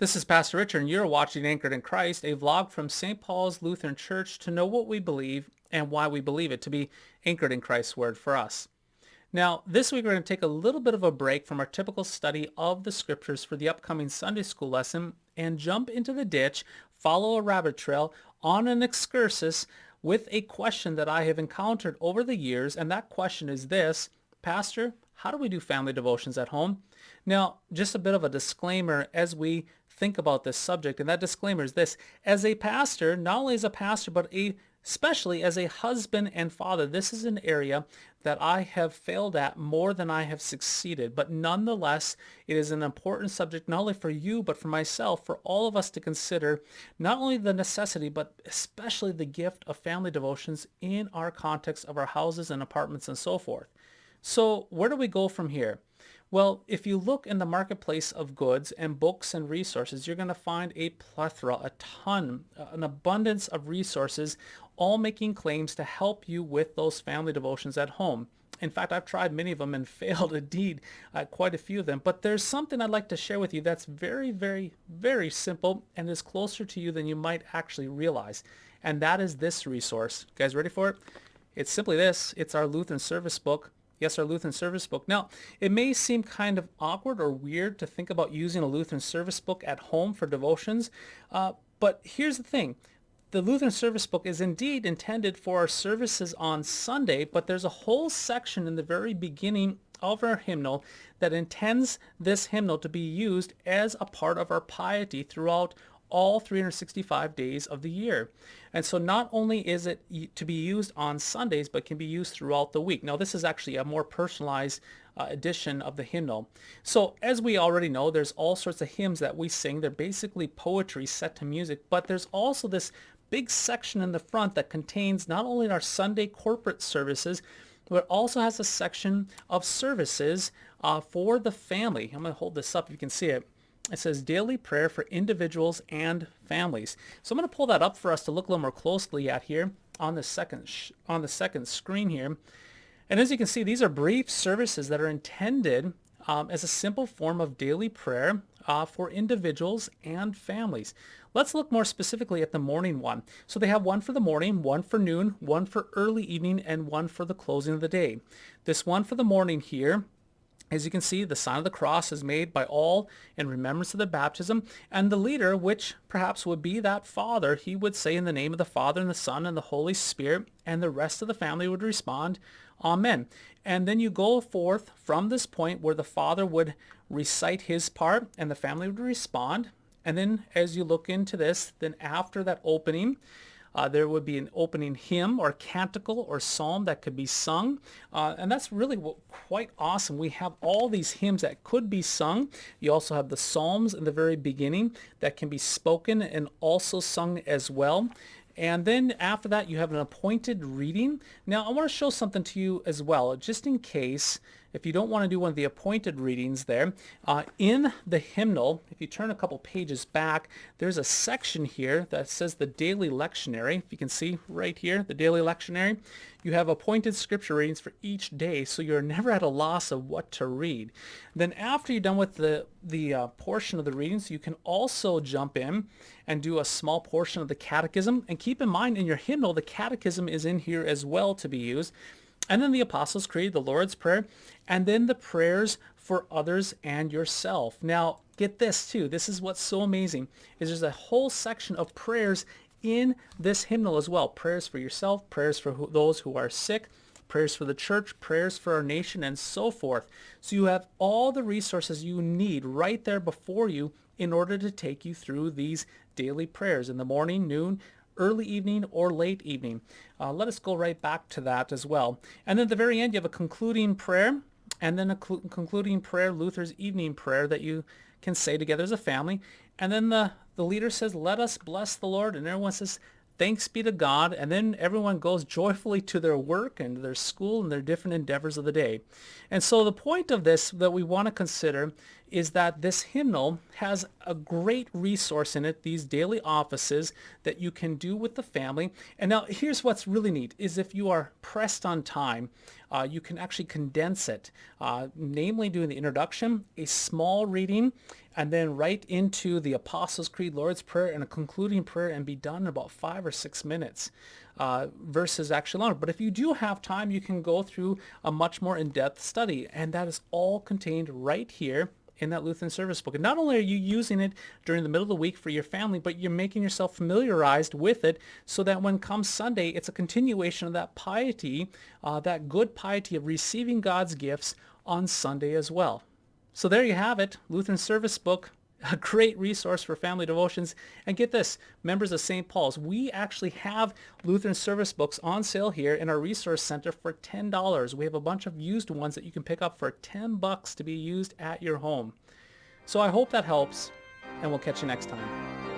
This is Pastor Richard, and you're watching Anchored in Christ, a vlog from St. Paul's Lutheran Church to know what we believe and why we believe it, to be anchored in Christ's Word for us. Now, this week we're going to take a little bit of a break from our typical study of the Scriptures for the upcoming Sunday school lesson and jump into the ditch, follow a rabbit trail on an excursus with a question that I have encountered over the years, and that question is this, Pastor, how do we do family devotions at home? Now, just a bit of a disclaimer as we think about this subject, and that disclaimer is this. As a pastor, not only as a pastor, but a, especially as a husband and father, this is an area that I have failed at more than I have succeeded. But nonetheless, it is an important subject not only for you, but for myself, for all of us to consider not only the necessity, but especially the gift of family devotions in our context of our houses and apartments and so forth. So where do we go from here? Well, if you look in the marketplace of goods and books and resources, you're going to find a plethora, a ton, uh, an abundance of resources, all making claims to help you with those family devotions at home. In fact, I've tried many of them and failed indeed quite a few of them. But there's something I'd like to share with you that's very, very, very simple and is closer to you than you might actually realize. And that is this resource. You guys ready for it? It's simply this. It's our Lutheran service book Yes, our Lutheran service book. Now, it may seem kind of awkward or weird to think about using a Lutheran service book at home for devotions, uh, but here's the thing. The Lutheran service book is indeed intended for our services on Sunday, but there's a whole section in the very beginning of our hymnal that intends this hymnal to be used as a part of our piety throughout all 365 days of the year. And so not only is it to be used on Sundays, but can be used throughout the week. Now this is actually a more personalized uh, edition of the hymnal. So as we already know, there's all sorts of hymns that we sing. They're basically poetry set to music, but there's also this big section in the front that contains not only our Sunday corporate services, but also has a section of services uh, for the family. I'm going to hold this up, if you can see it it says daily prayer for individuals and families. So I'm going to pull that up for us to look a little more closely at here on the second on the second screen here. And as you can see, these are brief services that are intended um, as a simple form of daily prayer uh, for individuals and families. Let's look more specifically at the morning one. So they have one for the morning, one for noon, one for early evening, and one for the closing of the day. This one for the morning here as you can see, the sign of the cross is made by all in remembrance of the baptism, and the leader, which perhaps would be that father, he would say in the name of the Father and the Son and the Holy Spirit, and the rest of the family would respond, Amen. And then you go forth from this point where the father would recite his part and the family would respond. And then as you look into this, then after that opening, uh, there would be an opening hymn or canticle or psalm that could be sung. Uh, and that's really what, quite awesome. We have all these hymns that could be sung. You also have the psalms in the very beginning that can be spoken and also sung as well. And then after that, you have an appointed reading. Now, I want to show something to you as well, just in case if you don't want to do one of the appointed readings there, uh, in the hymnal, if you turn a couple pages back, there's a section here that says the daily lectionary. If you can see right here, the daily lectionary, you have appointed scripture readings for each day, so you're never at a loss of what to read. Then after you're done with the, the uh, portion of the readings, you can also jump in and do a small portion of the catechism. And keep in mind, in your hymnal, the catechism is in here as well to be used and then the Apostles' Creed, the Lord's Prayer, and then the prayers for others and yourself. Now, get this too. This is what's so amazing, is there's a whole section of prayers in this hymnal as well. Prayers for yourself, prayers for who, those who are sick, prayers for the church, prayers for our nation, and so forth. So you have all the resources you need right there before you in order to take you through these daily prayers in the morning, noon, early evening or late evening. Uh, let us go right back to that as well. And then at the very end, you have a concluding prayer and then a concluding prayer, Luther's evening prayer that you can say together as a family. And then the, the leader says, let us bless the Lord. And everyone says, thanks be to God. And then everyone goes joyfully to their work and their school and their different endeavors of the day. And so the point of this that we want to consider is that this hymnal has a great resource in it, these daily offices that you can do with the family. And now here's what's really neat is if you are pressed on time, uh, you can actually condense it, uh, namely doing the introduction, a small reading, and then right into the Apostles' Creed, Lord's Prayer, and a concluding prayer and be done in about five or six minutes uh, versus actually longer. But if you do have time, you can go through a much more in-depth study, and that is all contained right here in that Lutheran service book. And not only are you using it during the middle of the week for your family, but you're making yourself familiarized with it so that when comes Sunday, it's a continuation of that piety, uh, that good piety of receiving God's gifts on Sunday as well. So there you have it, Lutheran Service Book, a great resource for family devotions. And get this, members of St. Paul's, we actually have Lutheran service books on sale here in our resource center for $10. We have a bunch of used ones that you can pick up for 10 bucks to be used at your home. So I hope that helps, and we'll catch you next time.